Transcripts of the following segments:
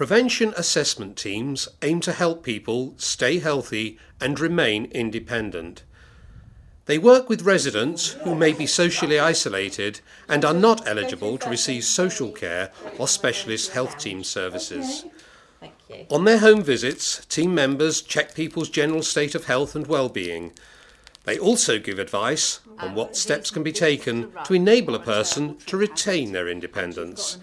Prevention assessment teams aim to help people stay healthy and remain independent. They work with residents who may be socially isolated and are not eligible to receive social care or specialist health team services. On their home visits, team members check people's general state of health and well-being. They also give advice on what steps can be taken to enable a person to retain their independence.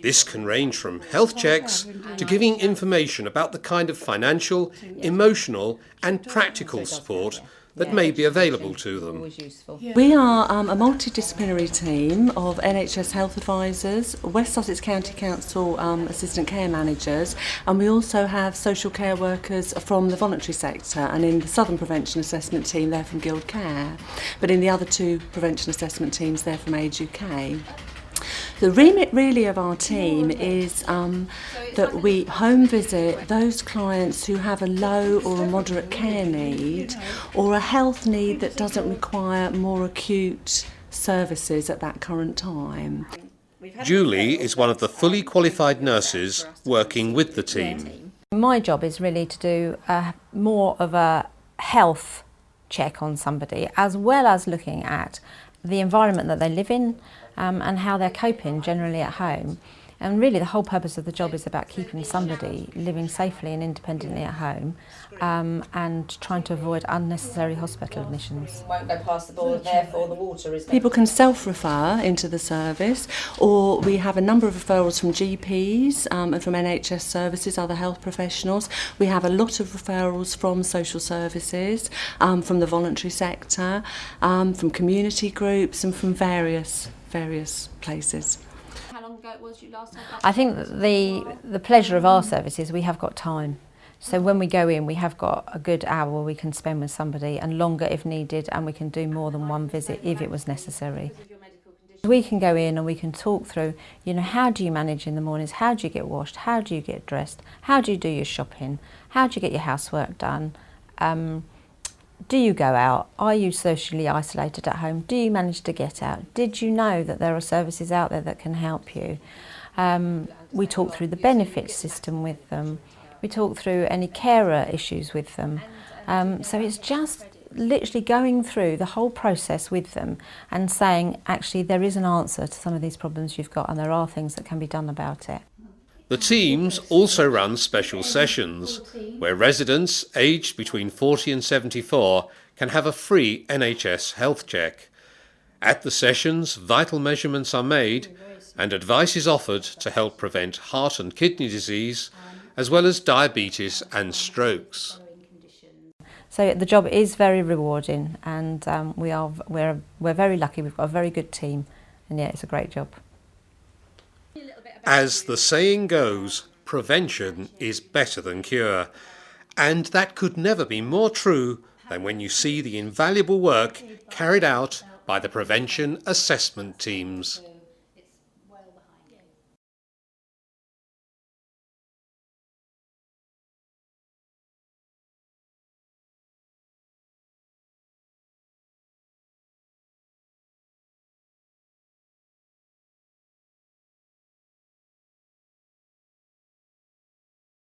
This can range from health checks to giving information about the kind of financial, emotional and practical support that yeah, may be available to them. Yeah. We are um, a multidisciplinary team of NHS health advisors, West Sussex County Council um, assistant care managers, and we also have social care workers from the voluntary sector and in the Southern Prevention Assessment team, they're from Guild Care, but in the other two prevention assessment teams, they're from Age UK. The remit really of our team is um, that we home visit those clients who have a low or a moderate care need or a health need that doesn't require more acute services at that current time. Julie is one of the fully qualified nurses working with the team. My job is really to do a, more of a health check on somebody as well as looking at the environment that they live in um, and how they're coping generally at home. And really the whole purpose of the job is about keeping somebody living safely and independently at home um, and trying to avoid unnecessary hospital admissions. Won't go past the board, therefore the water is... People can self-refer into the service or we have a number of referrals from GPs um, and from NHS services, other health professionals. We have a lot of referrals from social services, um, from the voluntary sector, um, from community groups and from various various places. Ago was you last time? I think the the pleasure of our service is we have got time. So when we go in, we have got a good hour we can spend with somebody and longer if needed, and we can do more than one visit if it was necessary. We can go in and we can talk through, you know, how do you manage in the mornings? How do you get washed? How do you get dressed? How do you do your shopping? How do you get your housework done? Um, Do you go out? Are you socially isolated at home? Do you manage to get out? Did you know that there are services out there that can help you? Um, we talk through the benefits system with them. We talk through any carer issues with them. Um, so it's just literally going through the whole process with them and saying, actually, there is an answer to some of these problems you've got and there are things that can be done about it. The teams also run special sessions, where residents aged between 40 and 74 can have a free NHS health check. At the sessions, vital measurements are made and advice is offered to help prevent heart and kidney disease, as well as diabetes and strokes. So the job is very rewarding and um, we are, we're, we're very lucky, we've got a very good team and yeah, it's a great job. As the saying goes, prevention is better than cure. And that could never be more true than when you see the invaluable work carried out by the prevention assessment teams.